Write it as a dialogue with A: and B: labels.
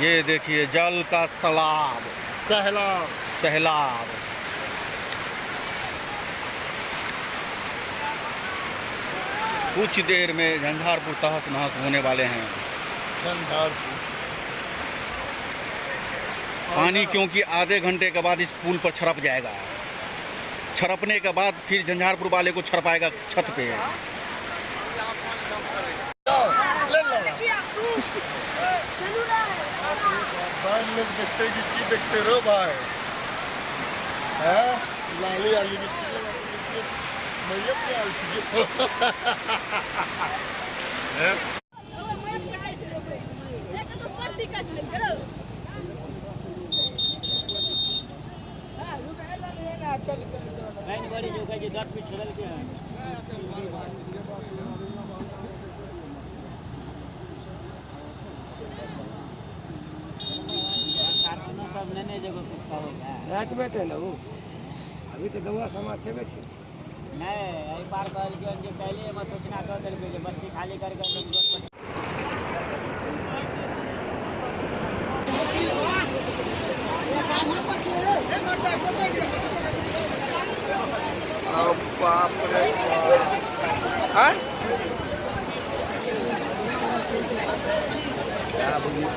A: ये देखिए जल का सलाब।
B: सहलाब
A: सहलाब कुछ देर में झंझारपुर तहस नहस होने वाले हैं।
B: झंझारपुर।
A: पानी क्योंकि आधे घंटे के बाद इस पुल पर छड़प जाएगा। छड़पने के बाद फिर झंझारपुर वाले को छड़पाएगा छत पे।
B: लोग देखते कि देखते रहो भाई हैं। लाली आली क्या छै
C: लाइन बड़ी जो
D: रात में थे ना वो अभी तो गौआ समाज बैठे।
C: नहीं एहि पार कहल पहले हम सूचना कर देल बस्ती खाली कर
A: बाप रे हाँ?
D: क्या बोलिए